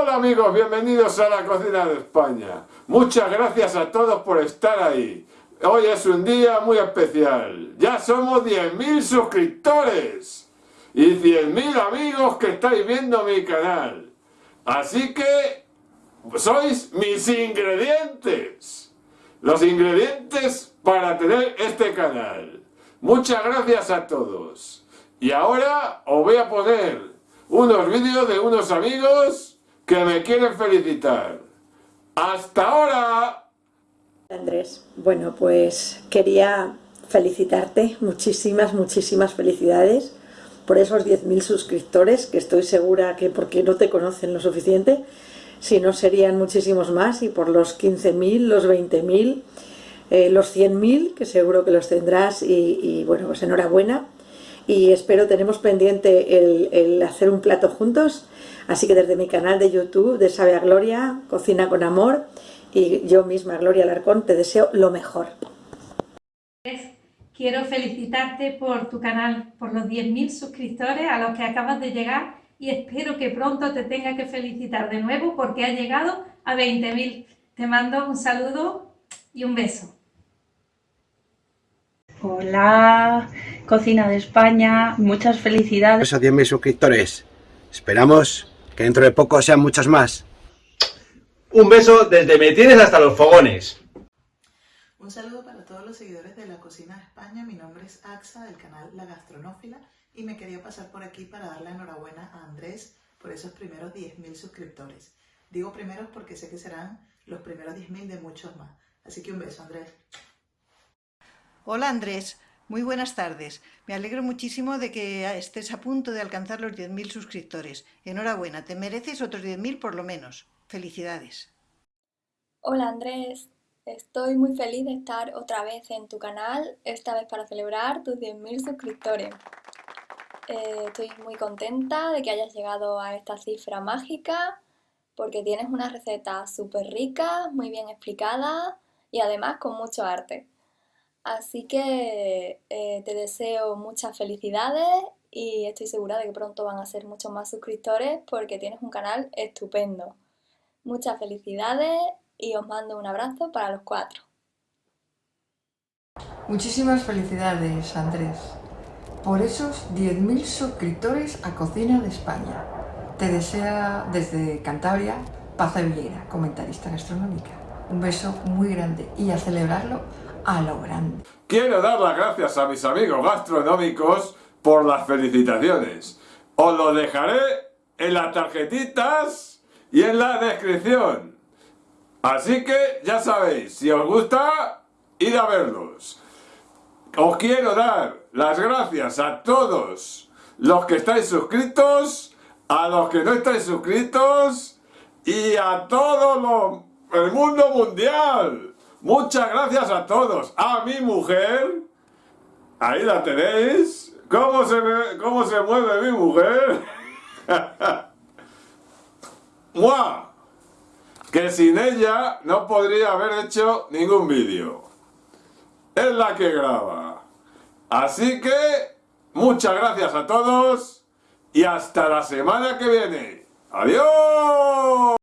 Hola amigos, bienvenidos a la cocina de España. Muchas gracias a todos por estar ahí. Hoy es un día muy especial. Ya somos 10.000 suscriptores y 100.000 amigos que estáis viendo mi canal. Así que sois mis ingredientes. Los ingredientes para tener este canal. Muchas gracias a todos. Y ahora os voy a poner unos vídeos de unos amigos que me quieren felicitar. ¡Hasta ahora! Andrés, bueno pues quería felicitarte, muchísimas, muchísimas felicidades por esos 10.000 suscriptores, que estoy segura que porque no te conocen lo suficiente, si no serían muchísimos más, y por los 15.000, los 20.000, eh, los 100.000, que seguro que los tendrás, y, bueno, pues enhorabuena, y espero, tenemos pendiente el, hacer un plato juntos, Así que desde mi canal de YouTube de Sabe a Gloria, Cocina con Amor, y yo misma, Gloria Alarcón, te deseo lo mejor. Quiero felicitarte por tu canal, por los 10.000 suscriptores a los que acabas de llegar y espero que pronto te tenga que felicitar de nuevo porque has llegado a 20.000. Te mando un saludo y un beso. Hola, Cocina de España, muchas felicidades. A 10.000 suscriptores. Esperamos que dentro de poco sean muchos más. Un beso desde Me Tienes hasta los fogones. Un saludo para todos los seguidores de la Cocina de España. Mi nombre es Axa del canal La Gastronófila y me quería pasar por aquí para dar la enhorabuena a Andrés por esos primeros 10.000 suscriptores. Digo primeros porque sé que serán los primeros 10.000 de muchos más. Así que un beso, Andrés. Hola, Andrés. Muy buenas tardes. Me alegro muchísimo de que estés a punto de alcanzar los 10.000 suscriptores. Enhorabuena, te mereces otros 10.000 por lo menos. Felicidades. Hola Andrés, estoy muy feliz de estar otra vez en tu canal, esta vez para celebrar tus 10.000 suscriptores. Eh, estoy muy contenta de que hayas llegado a esta cifra mágica porque tienes una receta súper rica, muy bien explicada y además con mucho arte. Así que eh, te deseo muchas felicidades y estoy segura de que pronto van a ser muchos más suscriptores porque tienes un canal estupendo. Muchas felicidades y os mando un abrazo para los cuatro. Muchísimas felicidades, Andrés, por esos 10.000 suscriptores a Cocina de España. Te desea desde Cantabria Paz Villera, comentarista gastronómica. Un beso muy grande y a celebrarlo lo. Quiero dar las gracias a mis amigos gastronómicos por las felicitaciones. Os lo dejaré en las tarjetitas y en la descripción. Así que ya sabéis, si os gusta, id a verlos. Os quiero dar las gracias a todos los que estáis suscritos, a los que no estáis suscritos y a todo el mundo mundial. Muchas gracias a todos. A mi mujer. Ahí la tenéis. ¿Cómo se, cómo se mueve mi mujer? ¡Mua! Que sin ella no podría haber hecho ningún vídeo. Es la que graba. Así que, muchas gracias a todos y hasta la semana que viene. ¡Adiós!